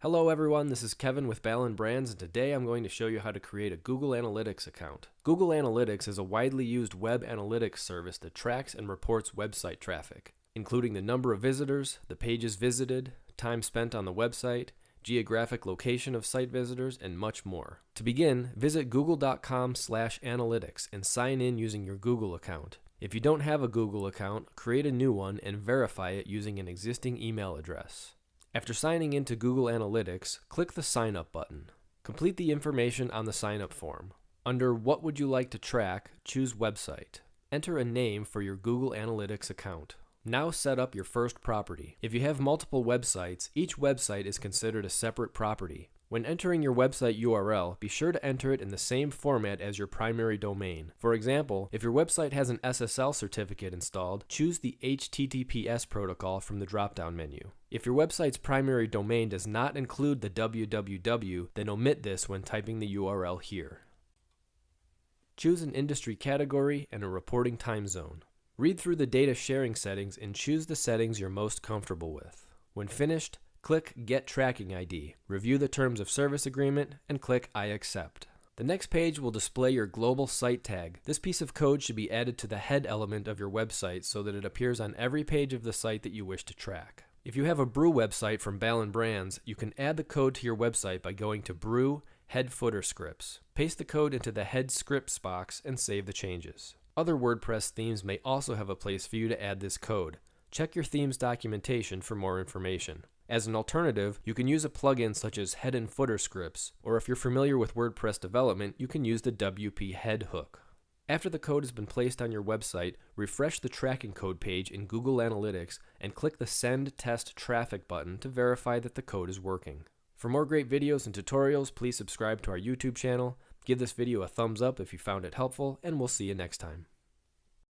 Hello everyone, this is Kevin with Ballen Brands and today I'm going to show you how to create a Google Analytics account. Google Analytics is a widely used web analytics service that tracks and reports website traffic, including the number of visitors, the pages visited, time spent on the website, geographic location of site visitors, and much more. To begin, visit google.com slash analytics and sign in using your Google account. If you don't have a Google account, create a new one and verify it using an existing email address. After signing into Google Analytics, click the Sign Up button. Complete the information on the sign up form. Under What would you like to track, choose Website. Enter a name for your Google Analytics account. Now set up your first property. If you have multiple websites, each website is considered a separate property. When entering your website URL, be sure to enter it in the same format as your primary domain. For example, if your website has an SSL certificate installed, choose the HTTPS protocol from the drop-down menu. If your website's primary domain does not include the www, then omit this when typing the URL here. Choose an industry category and a reporting time zone. Read through the data sharing settings and choose the settings you're most comfortable with. When finished, Click Get Tracking ID, review the Terms of Service Agreement, and click I accept. The next page will display your global site tag. This piece of code should be added to the head element of your website so that it appears on every page of the site that you wish to track. If you have a brew website from Ballen Brands, you can add the code to your website by going to Brew Head Footer Scripts. Paste the code into the Head Scripts box and save the changes. Other WordPress themes may also have a place for you to add this code. Check your theme's documentation for more information. As an alternative, you can use a plugin such as head and footer scripts, or if you're familiar with WordPress development, you can use the WP head hook. After the code has been placed on your website, refresh the tracking code page in Google Analytics and click the Send Test Traffic button to verify that the code is working. For more great videos and tutorials, please subscribe to our YouTube channel, give this video a thumbs up if you found it helpful, and we'll see you next time.